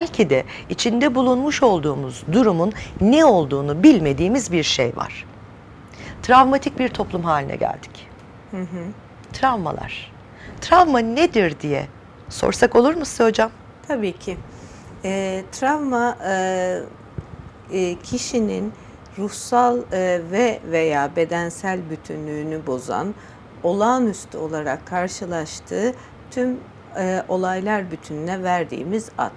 belki de içinde bulunmuş olduğumuz durumun ne olduğunu bilmediğimiz bir şey var. Travmatik bir toplum haline geldik. Travmalar. Travma nedir diye sorsak olur mu size hocam? Tabii ki. Ee, travma e, e, kişinin ruhsal e, ve veya bedensel bütünlüğünü bozan, olağanüstü olarak karşılaştığı tüm e, olaylar bütününe verdiğimiz ad.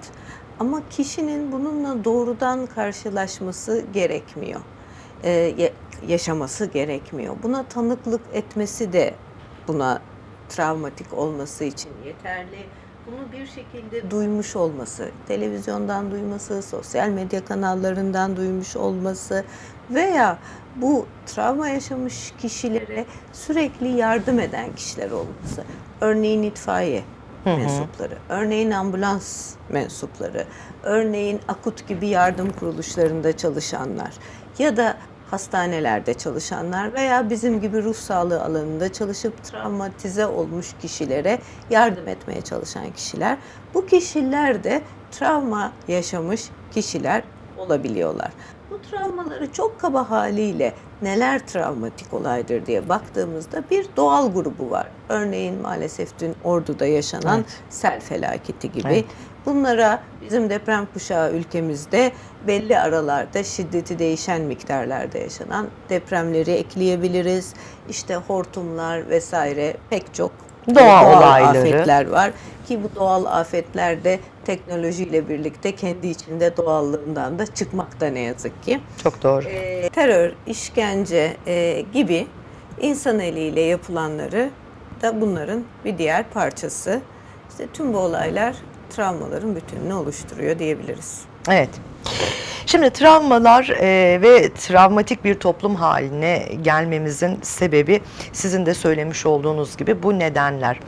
Ama kişinin bununla doğrudan karşılaşması gerekmiyor. E, ya- yaşaması gerekmiyor. Buna tanıklık etmesi de buna travmatik olması için yeterli. Bunu bir şekilde duymuş olması, televizyondan duyması, sosyal medya kanallarından duymuş olması veya bu travma yaşamış kişilere sürekli yardım eden kişiler olması. Örneğin itfaiye mensupları, örneğin ambulans mensupları, örneğin akut gibi yardım kuruluşlarında çalışanlar ya da hastanelerde çalışanlar veya bizim gibi ruh sağlığı alanında çalışıp travmatize olmuş kişilere yardım etmeye çalışan kişiler. Bu kişiler de travma yaşamış kişiler olabiliyorlar. Bu travmaları çok kaba haliyle neler travmatik olaydır diye baktığımızda bir doğal grubu var. Örneğin maalesef dün Ordu'da yaşanan Evet. sel felaketi gibi. Evet. Bunlara bizim deprem kuşağı ülkemizde belli aralarda şiddeti değişen miktarlarda yaşanan depremleri ekleyebiliriz. İşte hortumlar vesaire pek çok Doğal olayları. afetler var ki bu doğal afetler de teknolojiyle birlikte kendi içinde doğallığından da çıkmakta ne yazık ki. Çok doğru. Ee, terör, işkence e, gibi insan eliyle yapılanları da bunların bir diğer parçası. İşte tüm bu olaylar travmaların bütününü oluşturuyor diyebiliriz. Evet. Şimdi travmalar e, ve travmatik bir toplum haline gelmemizin sebebi sizin de söylemiş olduğunuz gibi bu nedenler.